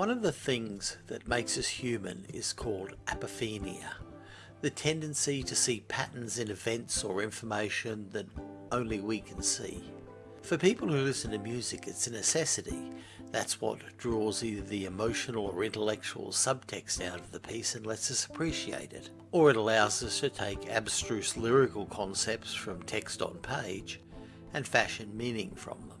One of the things that makes us human is called apophenia, the tendency to see patterns in events or information that only we can see. For people who listen to music, it's a necessity. That's what draws either the emotional or intellectual subtext out of the piece and lets us appreciate it. Or it allows us to take abstruse lyrical concepts from text on page and fashion meaning from them.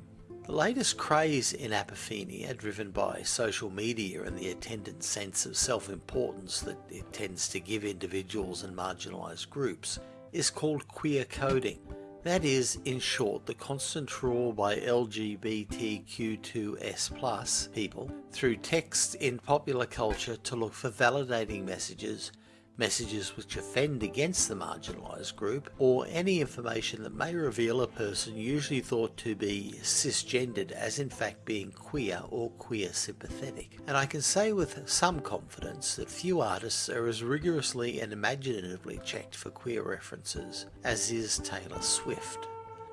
The latest craze in apophenia, driven by social media and the attendant sense of self-importance that it tends to give individuals and marginalised groups, is called queer coding. That is, in short, the constant trawl by LGBTQ2S people through texts in popular culture to look for validating messages messages which offend against the marginalised group, or any information that may reveal a person usually thought to be cisgendered as in fact being queer or queer sympathetic. And I can say with some confidence that few artists are as rigorously and imaginatively checked for queer references as is Taylor Swift.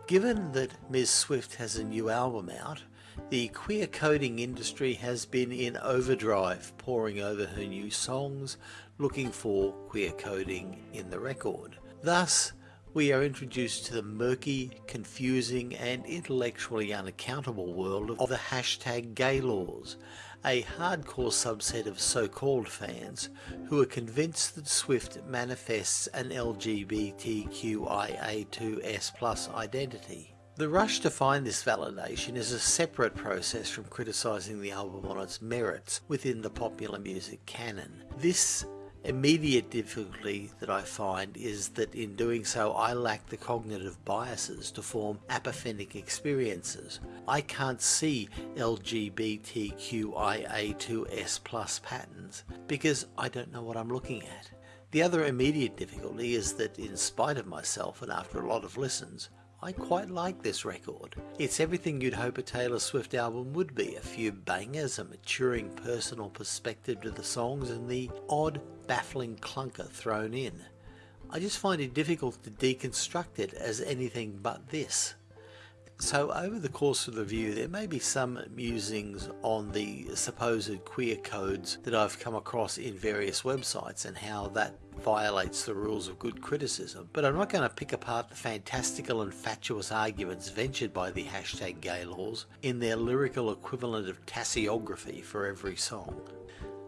Given that Ms Swift has a new album out, the queer coding industry has been in overdrive, poring over her new songs, looking for queer coding in the record. Thus, we are introduced to the murky, confusing and intellectually unaccountable world of the hashtag Gaylors, a hardcore subset of so-called fans who are convinced that Swift manifests an LGBTQIA2S plus identity. The rush to find this validation is a separate process from criticising the album on its merits within the popular music canon. This immediate difficulty that I find is that in doing so I lack the cognitive biases to form apophenic experiences. I can't see LGBTQIA2S plus patterns because I don't know what I'm looking at. The other immediate difficulty is that in spite of myself and after a lot of listens, I quite like this record. It's everything you'd hope a Taylor Swift album would be. A few bangers, a maturing personal perspective to the songs and the odd baffling clunker thrown in. I just find it difficult to deconstruct it as anything but this. So over the course of the review there may be some musings on the supposed queer codes that I've come across in various websites and how that violates the rules of good criticism, but I'm not going to pick apart the fantastical and fatuous arguments ventured by the hashtag Gaylors in their lyrical equivalent of tasseography for every song.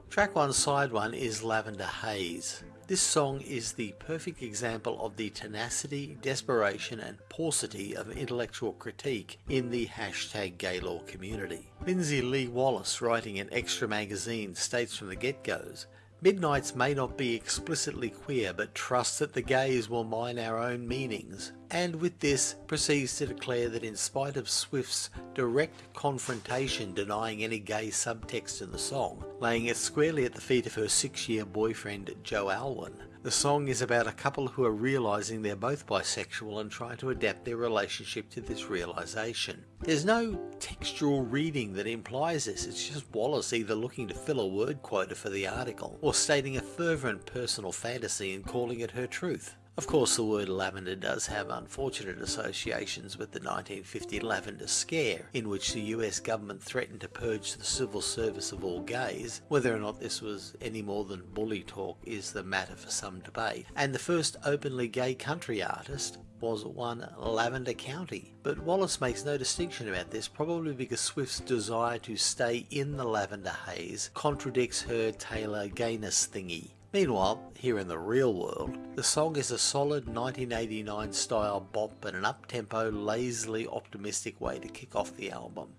Track 1 side 1 is Lavender Haze. This song is the perfect example of the tenacity, desperation and paucity of intellectual critique in the hashtag Gaylor community. Lindsay Lee Wallace writing in Xtra magazine states from the get-goes Midnights may not be explicitly queer, but trust that the gays will mine our own meanings. And with this, proceeds to declare that in spite of Swift's direct confrontation denying any gay subtext in the song, laying it squarely at the feet of her six-year boyfriend Joe Alwyn, the song is about a couple who are realising they're both bisexual and try to adapt their relationship to this realisation. There's no textual reading that implies this, it's just Wallace either looking to fill a word quota for the article, or stating a fervent personal fantasy and calling it her truth. Of course the word lavender does have unfortunate associations with the 1950 Lavender Scare, in which the US government threatened to purge the civil service of all gays. Whether or not this was any more than bully talk is the matter for some debate. And the first openly gay country artist was one Lavender Country. But Wallace makes no distinction about this, probably because Swift's desire to stay in the lavender haze contradicts her Taylor gayness thingy. Meanwhile, here in the real world, the song is a solid 1989 style bop and an up-tempo, lazily optimistic way to kick off the album.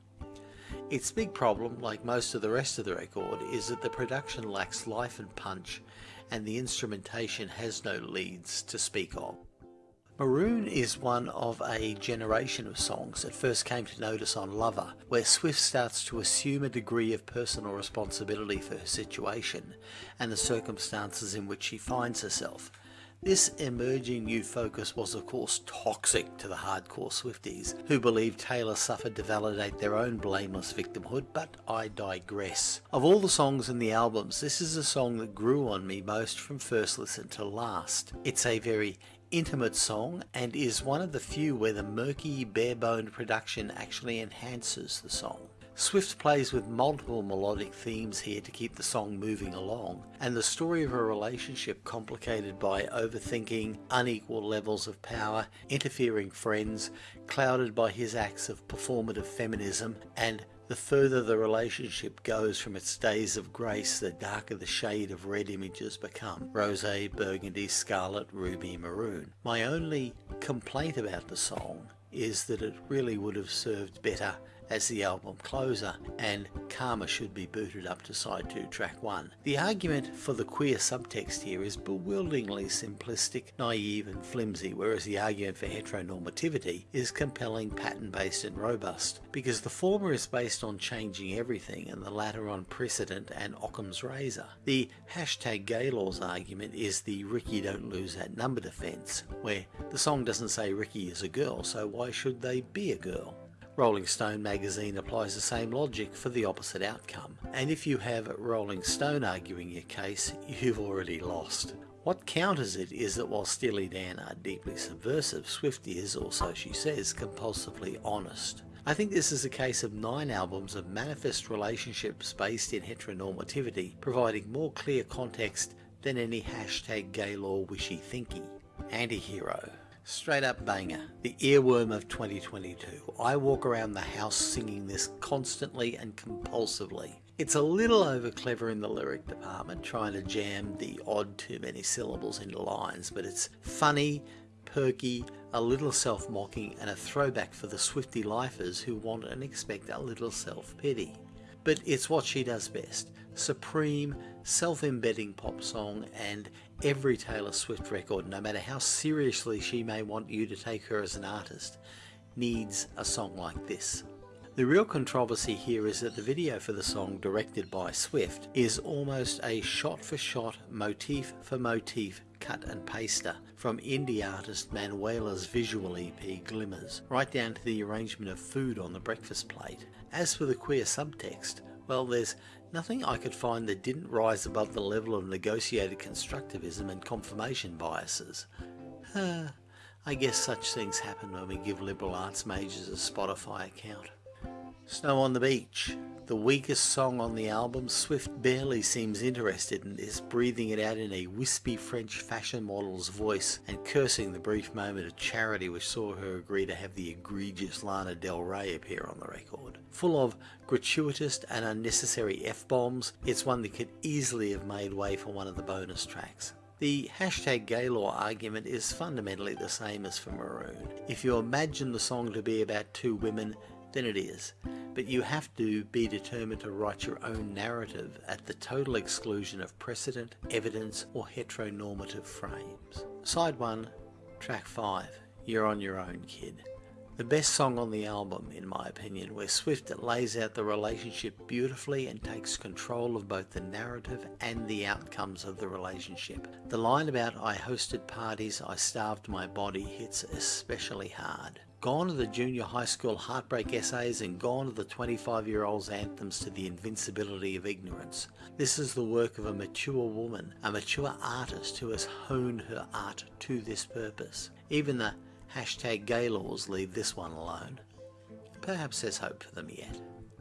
Its big problem, like most of the rest of the record, is that the production lacks life and punch and the instrumentation has no leads to speak of. Maroon is one of a generation of songs that first came to notice on Lover, where Swift starts to assume a degree of personal responsibility for her situation and the circumstances in which she finds herself. This emerging new focus was of course toxic to the hardcore Swifties, who believed Taylor suffered to validate their own blameless victimhood, but I digress. Of all the songs in the albums, this is the song that grew on me most from first listen to last. It's a very intimate song and is one of the few where the murky, bare-boned production actually enhances the song. Swift plays with multiple melodic themes here to keep the song moving along, and the story of a relationship complicated by overthinking, unequal levels of power, interfering friends, clouded by his acts of performative feminism, and the further the relationship goes from its days of grace, the darker the shade of red images become rose, burgundy, scarlet, ruby, maroon. My only complaint about the song is that it really would have served better as the album closer, and Karma should be booted up to side 2 track 1. The argument for the queer subtext here is bewilderingly simplistic, naive and flimsy, whereas the argument for heteronormativity is compelling, pattern-based and robust, because the former is based on changing everything and the latter on precedent and Occam's razor. The hashtag Gaylor's argument is the Rikki don't lose that number defense, where the song doesn't say Rikki is a girl, so why should they be a girl? Rolling Stone magazine applies the same logic for the opposite outcome. And if you have Rolling Stone arguing your case, you've already lost. What counters it is that while Steely Dan are deeply subversive, Swift is, also, she says, compulsively honest. I think this is a case of nine albums of manifest relationships based in heteronormativity, providing more clear context than any hashtag Gaylor wishy thinky. Antihero. Straight up banger, the earworm of 2022. I walk around the house singing this constantly and compulsively. It's a little over clever in the lyric department, trying to jam the odd too many syllables into lines, but it's funny, perky, a little self-mocking, and a throwback for the Swifty lifers who want and expect a little self-pity. But it's what she does best supreme, self-embedding pop song and every Taylor Swift record, no matter how seriously she may want you to take her as an artist, needs a song like this. The real controversy here is that the video for the song, directed by Swift, is almost a shot-for-shot, motif-for-motif cut and paster from indie artist Manuela's visual EP Glimmers, right down to the arrangement of food on the breakfast plate. As for the queer subtext, well, there's nothing I could find that didn't rise above the level of negotiated constructivism and confirmation biases. I guess such things happen when we give liberal arts majors a Spotify account. Snow on the Beach. The weakest song on the album, Swift barely seems interested in this, breathing it out in a wispy French fashion model's voice and cursing the brief moment of charity which saw her agree to have the egregious Lana Del Rey appear on the record. Full of gratuitous and unnecessary F-bombs, it's one that could easily have made way for one of the bonus tracks. The hashtag Gaylor argument is fundamentally the same as for Maroon. If you imagine the song to be about two women, then it is. But you have to be determined to write your own narrative at the total exclusion of precedent, evidence, or heteronormative frames. Side 1, track 5, You're on Your Own Kid. The best song on the album, in my opinion, where Swift lays out the relationship beautifully and takes control of both the narrative and the outcomes of the relationship. The line about I hosted parties, I starved my body hits especially hard. Gone are the junior high school heartbreak essays and gone are the 25 year old's anthems to the invincibility of ignorance. This is the work of a mature woman, a mature artist who has honed her art to this purpose. Even the hashtag Gaylors leave this one alone. Perhaps there's hope for them yet.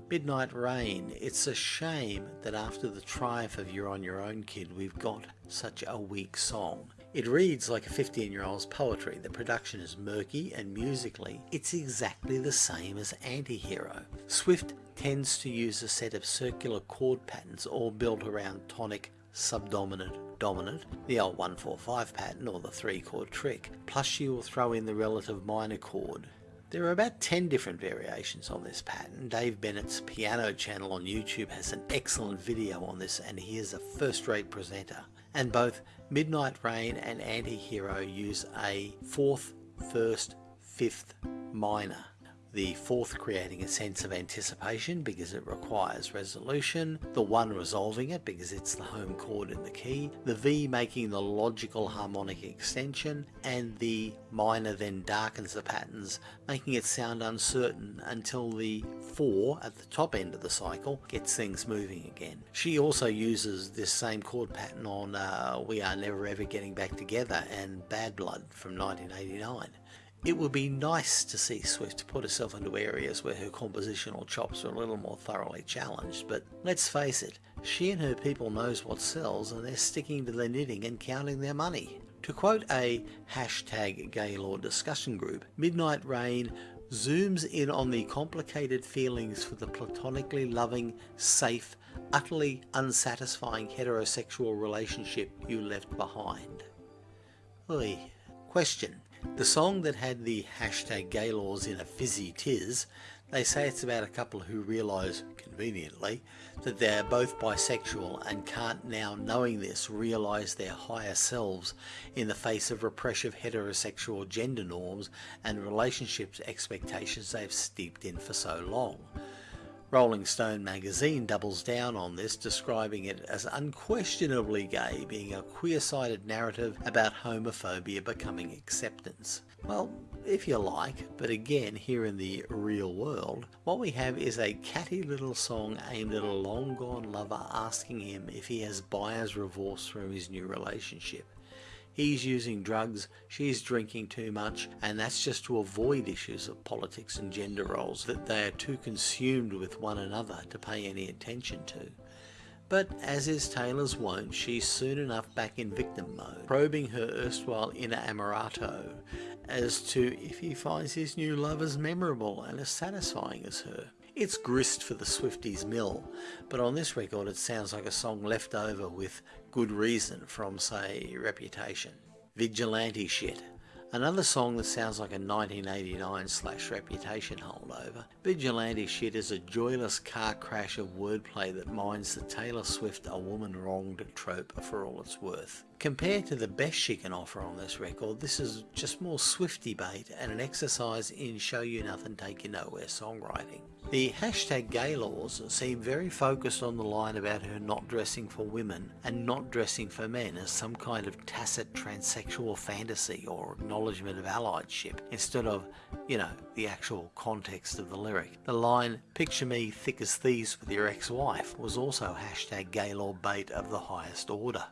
Midnight Rain. It's a shame that after the triumph of You're On Your Own Kid we've got such a weak song. It reads like a 15 year old's poetry. The production is murky and musically it's exactly the same as Antihero. Swift tends to use a set of circular chord patterns all built around tonic, subdominant, dominant, the old 145 pattern or the 3 chord trick, plus she will throw in the relative minor chord. There are about 10 different variations on this pattern. Dave Bennett's piano channel on YouTube has an excellent video on this and he is a first-rate presenter. And both Midnight Rain and Antihero use a fourth, first, fifth minor the fourth creating a sense of anticipation because it requires resolution, the one resolving it because it's the home chord in the key, the V making the logical harmonic extension, and the minor then darkens the patterns, making it sound uncertain until the 4 at the top end of the cycle gets things moving again. She also uses this same chord pattern on uh, We Are Never Ever Getting Back Together and Bad Blood from 1989. It would be nice to see Swift put herself into areas where her compositional chops are a little more thoroughly challenged, but let's face it, she and her people knows what sells and they're sticking to their knitting and counting their money. To quote a hashtag Gaylor discussion group, Midnight Rain zooms in on the complicated feelings for the platonically loving, safe, utterly unsatisfying heterosexual relationship you left behind. Oi. Question. The song that had the hashtag Gaylors in a fizzy tiz, they say it's about a couple who realise, conveniently, that they're both bisexual and can't now, knowing this, realise their higher selves in the face of repressive heterosexual gender norms and relationships expectations they've steeped in for so long. Rolling Stone magazine doubles down on this, describing it as unquestionably gay, being a queer-sided narrative about homophobia becoming acceptance. Well, if you like, but again, here in the real world, what we have is a catty little song aimed at a long-gone lover asking him if he has buyer's remorse from his new relationship. He's using drugs, she's drinking too much, and that's just to avoid issues of politics and gender roles that they are too consumed with one another to pay any attention to. But as is Taylor's wont, she's soon enough back in victim mode, probing her erstwhile inner inamorato as to if he finds his new love as memorable and as satisfying as her. It's grist for the Swifties mill, but on this record it sounds like a song left over with good reason from, say, Reputation. Vigilante shit. Another song that sounds like a 1989 slash Reputation holdover. Vigilante shit is a joyless car crash of wordplay that mines the Taylor Swift a woman wronged trope for all it's worth. Compared to the best she can offer on this record, this is just more Swifty bait and an exercise in show you nothing, take you nowhere songwriting. The hashtag Gaylors seem very focused on the line about her not dressing for women and not dressing for men as some kind of tacit transsexual fantasy or acknowledgement of alliedship instead of, you know, the actual context of the lyric. The line, picture me thick as thieves with your ex-wife was also hashtag Gaylor bait of the highest order.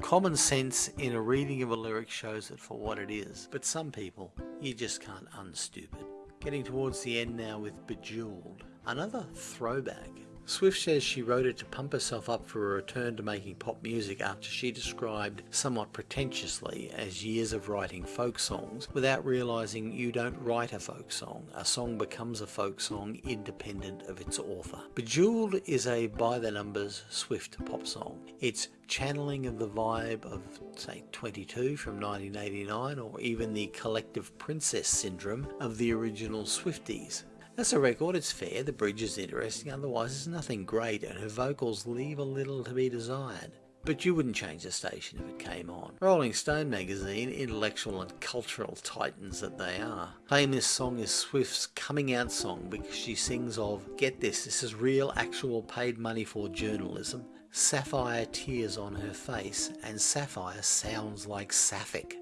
Common sense in a reading of a lyric shows it for what it is, but some people, you just can't unstupid. Getting towards the end now with Bejeweled, another throwback Swift says she wrote it to pump herself up for a return to making pop music after she described somewhat pretentiously as years of writing folk songs without realizing you don't write a folk song. A song becomes a folk song independent of its author. Bejeweled is a by the numbers Swift pop song. It's channeling of the vibe of say 22 from 1989 or even the collective princess syndrome of the original Swifties. As a record, it's fair, the bridge is interesting, otherwise it's nothing great, and her vocals leave a little to be desired. But you wouldn't change the station if it came on. Rolling Stone magazine, intellectual and cultural titans that they are, claim this song is Swift's coming out song because she sings of, get this, this is real actual paid money for journalism, sapphire tears on her face, and sapphire sounds like sapphic.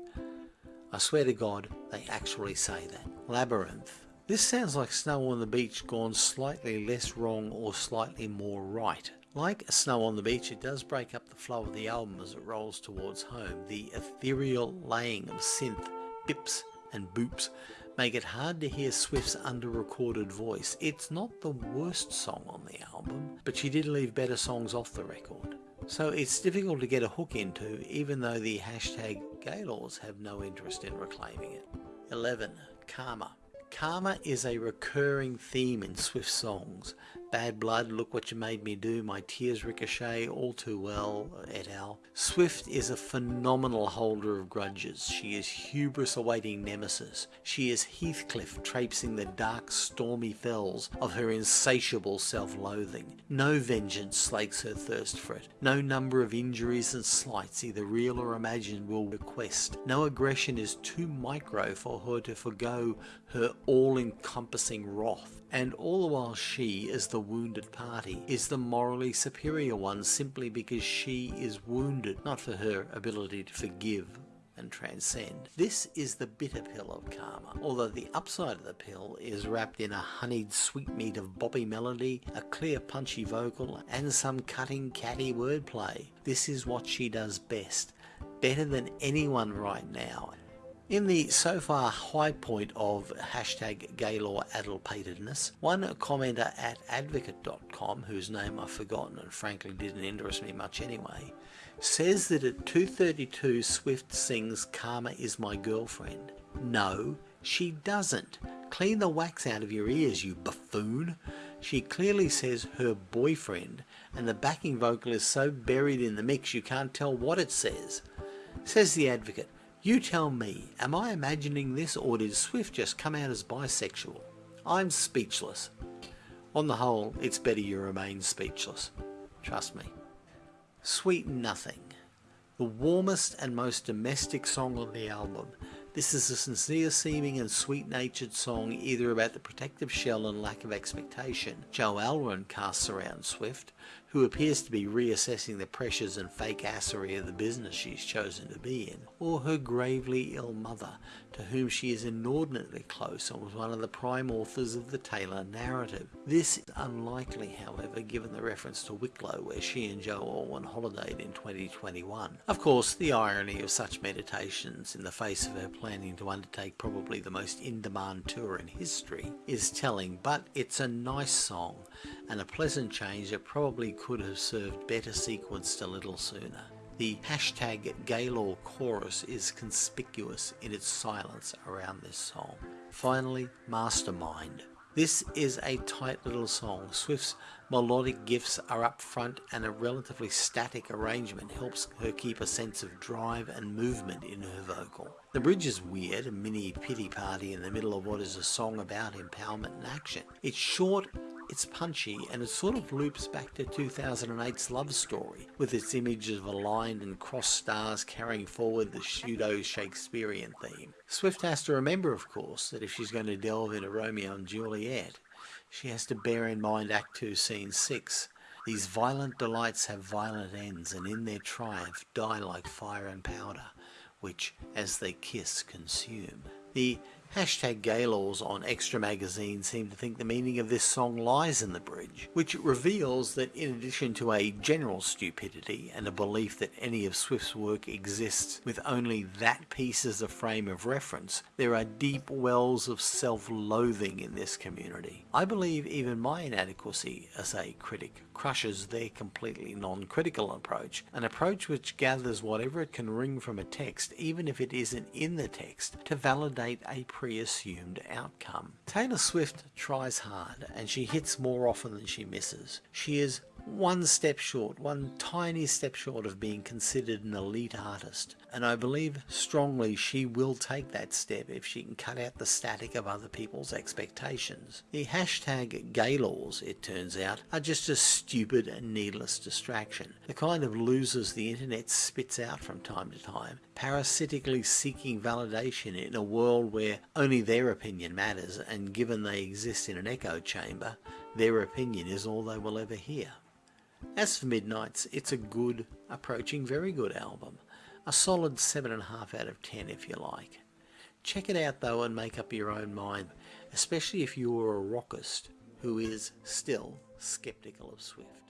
I swear to God, they actually say that. Labyrinth. This sounds like Snow on the Beach gone slightly less wrong or slightly more right. Like Snow on the Beach, it does break up the flow of the album as it rolls towards home. The ethereal laying of synth, bips and boops make it hard to hear Swift's under-recorded voice. It's not the worst song on the album, but she did leave better songs off the record. So it's difficult to get a hook into, even though the hashtag Gaylors have no interest in reclaiming it. 11. Karma. Karma is a recurring theme in Swift songs. Bad Blood, Look What You Made Me Do, My Tears Ricochet, All Too Well, et al. Swift is a phenomenal holder of grudges. She is hubris awaiting nemesis. She is Heathcliff traipsing the dark stormy fells of her insatiable self-loathing. No vengeance slakes her thirst for it. No number of injuries and slights, either real or imagined, will request. No aggression is too micro for her to forego her all-encompassing wrath and all the while she, as the wounded party, is the morally superior one simply because she is wounded, not for her ability to forgive and transcend. This is the bitter pill of karma, although the upside of the pill is wrapped in a honeyed sweetmeat of boppy melody, a clear punchy vocal, and some cutting catty wordplay. This is what she does best, better than anyone right now, In the so far high point of hashtag Gaylor adultpatedness, one commenter at advocate.com, whose name I've forgotten and frankly didn't interest me much anyway, says that at 2.32 Swift sings Karma is my girlfriend. No, she doesn't. Clean the wax out of your ears, you buffoon. She clearly says her boyfriend, and the backing vocal is so buried in the mix you can't tell what it says. Says the advocate, you tell me, am I imagining this or did Swift just come out as bisexual? I'm speechless. On the whole, it's better you remain speechless. Trust me. Sweet Nothing. The warmest and most domestic song on the album this is a sincere seeming and sweet natured song either about the protective shell and lack of expectation Joe Alwyn casts around Swift, who appears to be reassessing the pressures and fake assery of the business she's chosen to be in, or her gravely ill mother, to whom she is inordinately close and was one of the prime authors of the Taylor narrative. This is unlikely, however, given the reference to Wicklow where she and Joe Alwyn holidayed in 2021. Of course, the irony of such meditations in the face of her planning to undertake probably the most in-demand tour in history is telling, but it's a nice song and a pleasant change that probably could have served better sequenced a little sooner. The hashtag Gaylor chorus is conspicuous in its silence around this song. Finally, Mastermind. This is a tight little song. Swift's melodic gifts are up front and a relatively static arrangement helps her keep a sense of drive and movement in her vocal. The bridge is weird, a mini pity party in the middle of what is a song about empowerment and action. It's short it's punchy and it sort of loops back to 2008's Love Story with its images of aligned and crossed stars carrying forward the pseudo Shakespearean theme. Swift has to remember, of course, that if she's going to delve into Romeo and Juliet, she has to bear in mind Act 2, Scene 6. These violent delights have violent ends and in their triumph die like fire and powder, which, as they kiss, consume. The Hashtag Gaylors on Xtra Magazine seem to think the meaning of this song lies in the bridge, which reveals that in addition to a general stupidity and a belief that any of Swift's work exists with only that piece as a frame of reference, there are deep wells of self-loathing in this community. I believe even my inadequacy as a critic crushes their completely non-critical approach, an approach which gathers whatever it can wring from a text, even if it isn't in the text, to validate a pre-assumed outcome. Taylor Swift tries hard and she hits more often than she misses. She is one step short, one tiny step short of being considered an elite artist. And I believe strongly she will take that step if she can cut out the static of other people's expectations. The hashtag Gaylors, it turns out, are just a stupid and needless distraction. The kind of losers the internet spits out from time to time, parasitically seeking validation in a world where only their opinion matters and given they exist in an echo chamber, their opinion is all they will ever hear. As for Midnights, it's a good, approaching very good album. A solid 7.5 out of 10 if you like. Check it out though and make up your own mind, especially if you are a rockist who is still skeptical of Swift.